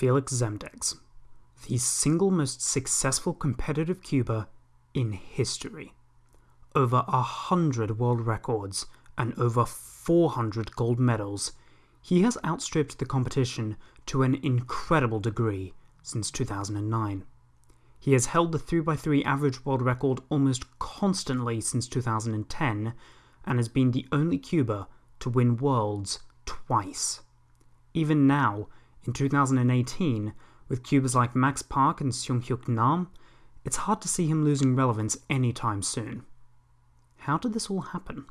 Felix Zemdegs, the single most successful competitive cuber in history. Over a hundred world records and over 400 gold medals, he has outstripped the competition to an incredible degree since 2009. He has held the 3x3 average world record almost constantly since 2010 and has been the only cuber to win Worlds twice. Even now, in 2018, with cubers like Max Park and Seunghyuk Nam, it's hard to see him losing relevance anytime soon. How did this all happen?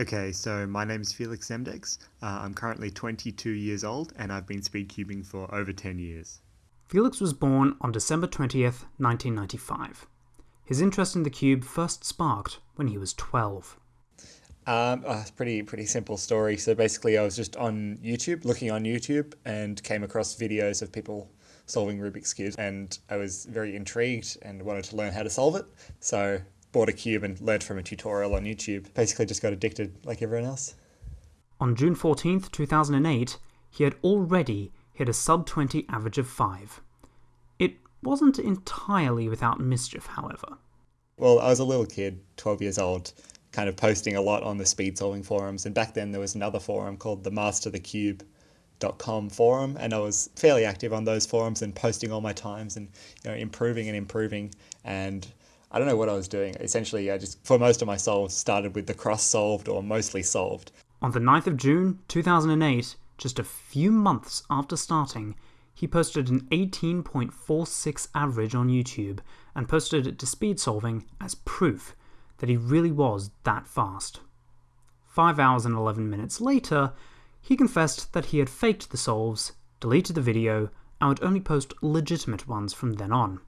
Okay, so my name is Felix Zemdegs. Uh, I'm currently 22 years old and I've been speedcubing for over 10 years. Felix was born on December 20th, 1995. His interest in the cube first sparked when he was 12. Um, oh, pretty pretty simple story. So basically, I was just on YouTube, looking on YouTube, and came across videos of people solving Rubik's cubes, and I was very intrigued and wanted to learn how to solve it. So bought a cube and learned from a tutorial on YouTube. Basically, just got addicted like everyone else. On June 14th, 2008, he had already hit a sub 20 average of 5. It wasn't entirely without mischief, however. Well, I was a little kid, 12 years old, kind of posting a lot on the speed solving forums, and back then there was another forum called the Master the Cube com forum and I was fairly active on those forums and posting all my times and you know improving and improving and I don't know what I was doing. Essentially, I just for most of my solves started with the cross solved or mostly solved. On the 9th of June 2008, just a few months after starting, he posted an 18.46 average on YouTube and posted it to speed solving as proof that he really was that fast. 5 hours and 11 minutes later, he confessed that he had faked the solves, deleted the video, and would only post legitimate ones from then on.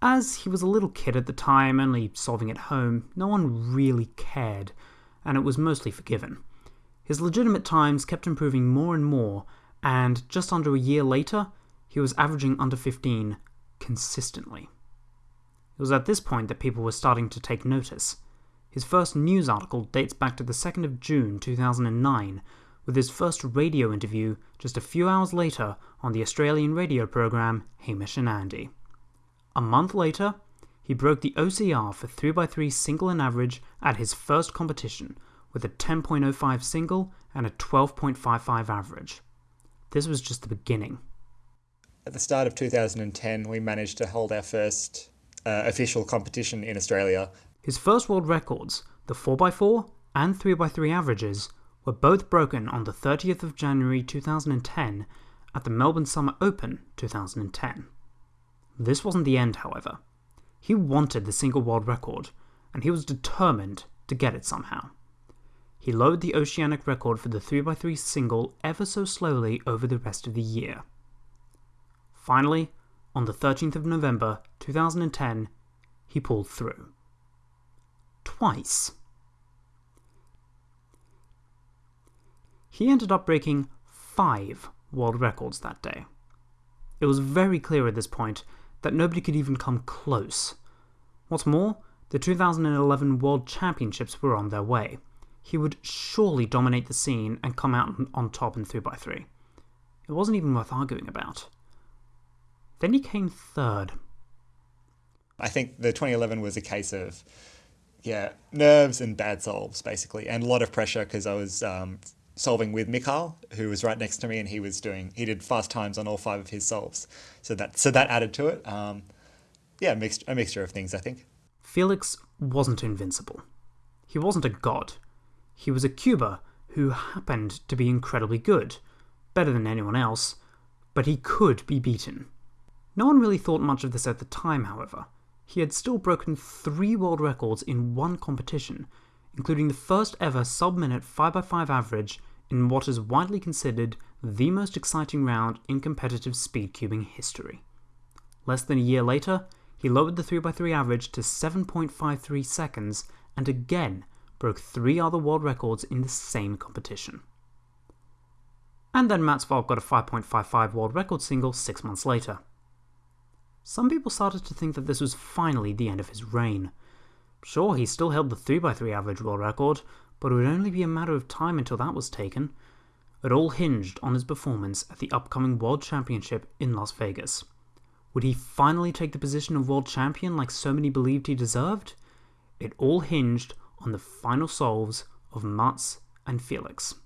As he was a little kid at the time, only solving at home, no one really cared, and it was mostly forgiven. His legitimate times kept improving more and more, and just under a year later, he was averaging under 15 consistently. It was at this point that people were starting to take notice. His first news article dates back to the 2nd of June 2009, with his first radio interview just a few hours later on the Australian radio program Hamish and Andy. A month later, he broke the OCR for 3x3 single and average at his first competition with a 10.05 single and a 12.55 average. This was just the beginning. At the start of 2010, we managed to hold our first uh, official competition in Australia. His first world records, the 4x4 and 3x3 averages, were both broken on the 30th of January 2010 at the Melbourne Summer Open 2010. This wasn't the end, however. He wanted the single world record, and he was determined to get it somehow. He lowered the oceanic record for the 3x3 single ever so slowly over the rest of the year. Finally, on the 13th of November 2010, he pulled through. Twice. He ended up breaking five world records that day. It was very clear at this point that nobody could even come close. What's more, the 2011 World Championships were on their way he would surely dominate the scene and come out on top in 3x3. It wasn't even worth arguing about. Then he came third. I think the 2011 was a case of, yeah, nerves and bad solves, basically, and a lot of pressure because I was um, solving with Michał, who was right next to me, and he was doing, he did fast times on all five of his solves. So that, so that added to it. Um, yeah, mixed, a mixture of things, I think. Felix wasn't invincible. He wasn't a god. He was a cuber who happened to be incredibly good, better than anyone else, but he could be beaten. No one really thought much of this at the time, however. He had still broken three world records in one competition, including the first ever sub minute 5x5 average in what is widely considered the most exciting round in competitive speed cubing history. Less than a year later, he lowered the 3x3 average to 7.53 seconds and again broke three other world records in the same competition. And then Mats got a 5.55 world record single six months later. Some people started to think that this was finally the end of his reign. Sure, he still held the 3x3 average world record, but it would only be a matter of time until that was taken. It all hinged on his performance at the upcoming World Championship in Las Vegas. Would he finally take the position of world champion like so many believed he deserved? It all hinged on the final solves of Mats and Felix.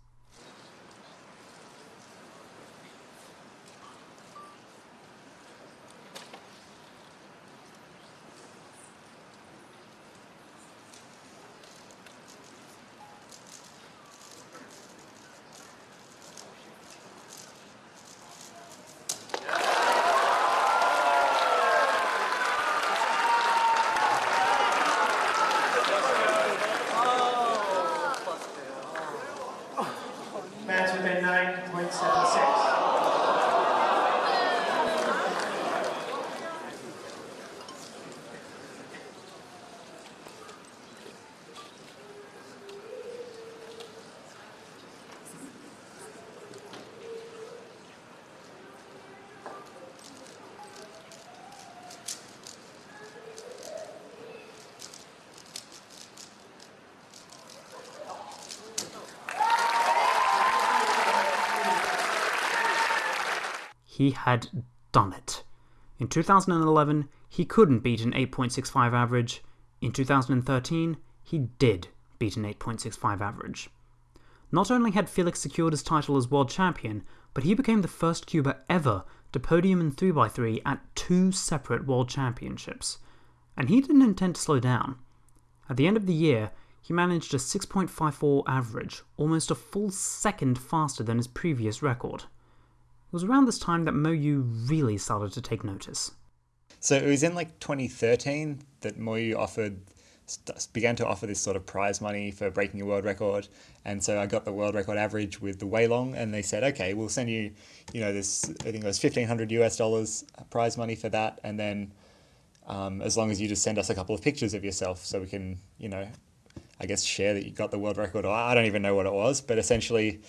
He had done it. In 2011, he couldn't beat an 8.65 average. In 2013, he did beat an 8.65 average. Not only had Felix secured his title as world champion, but he became the first cuber ever to podium in 3x3 at two separate world championships. And he didn't intend to slow down. At the end of the year, he managed a 6.54 average, almost a full second faster than his previous record. It was around this time that Mo Yu really started to take notice. So it was in like 2013 that Moyu offered began to offer this sort of prize money for breaking a world record, and so I got the world record average with the Weilong, and they said, okay, we'll send you, you know, this I think it was 1500 US dollars prize money for that, and then um, as long as you just send us a couple of pictures of yourself, so we can, you know, I guess share that you got the world record. Or I don't even know what it was, but essentially,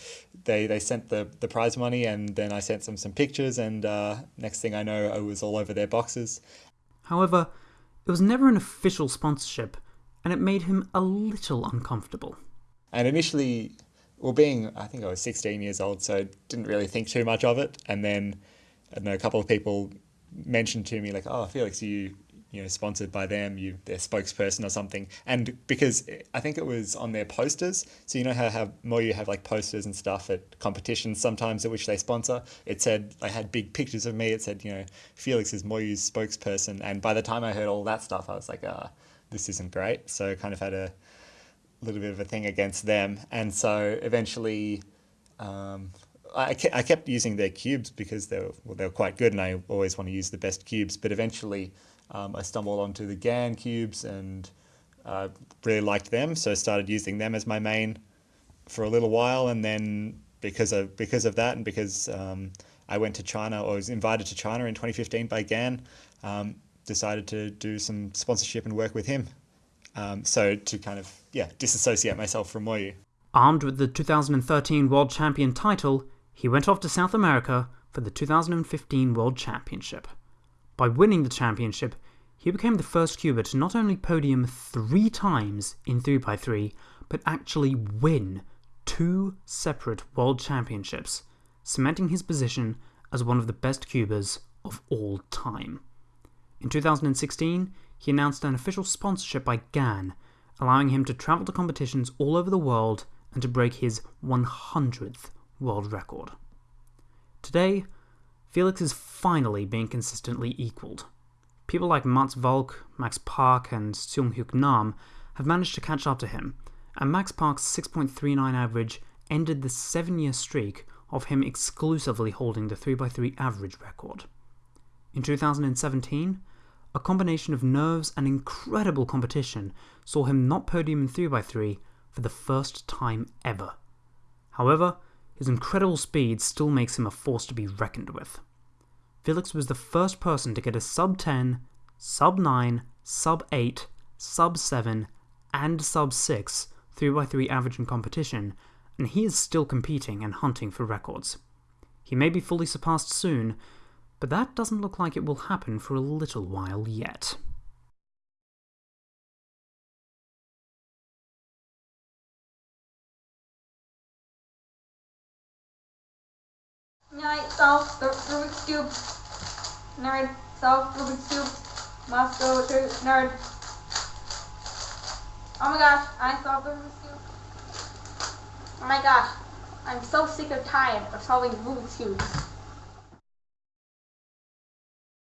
they they sent the the prize money, and then I sent them some pictures, and uh, next thing I know, I was all over their boxes. However, it was never an official sponsorship, and it made him a little uncomfortable. And initially, well, being I think I was 16 years old, so didn't really think too much of it. And then, I know, a couple of people mentioned to me like, "Oh, Felix, you you know sponsored by them, you their spokesperson or something." And because I think it was on their posters, so you know how how Moyu have like posters and stuff at competitions sometimes at which they sponsor. It said I had big pictures of me. It said you know Felix is Moyu's spokesperson. And by the time I heard all that stuff, I was like, "Ah, this isn't great." So I kind of had a little bit of a thing against them, and so eventually. Um, I, I kept using their cubes because they were, well, they were quite good, and I always want to use the best cubes. But eventually, um, I stumbled onto the GAN cubes and uh, really liked them, so started using them as my main for a little while. And then because of because of that, and because um, I went to China or was invited to China in 2015 by GAN, um, decided to do some sponsorship and work with him. Um, so to kind of yeah disassociate myself from Moyu. Armed with the 2013 World Champion title, he went off to South America for the 2015 World Championship. By winning the championship, he became the first cuber to not only podium three times in 3x3, but actually win two separate World Championships, cementing his position as one of the best cubers of all time. In 2016, he announced an official sponsorship by GAN, allowing him to travel to competitions all over the world and to break his 100th world record. Today, Felix is finally being consistently equalled. People like Mats Valk, Max Park, and Seung Hyuk Nam have managed to catch up to him, and Max Park's 6.39 average ended the seven year streak of him exclusively holding the 3x3 average record. In 2017, a combination of nerves and incredible competition saw him not podium in 3x3 for the first time ever. However, his incredible speed still makes him a force to be reckoned with. Felix was the first person to get a sub 10, sub 9, sub 8, sub 7, and sub 6 3x3 average in competition, and he is still competing and hunting for records. He may be fully surpassed soon, but that doesn't look like it will happen for a little while yet. Solve the Rubik's Cube. Nerd solve Rubik's Cube. Must go to nerd. Oh my gosh, I solved the Rubik's Cube. Oh my gosh, I'm so sick and tired of solving Rubik's Cubes.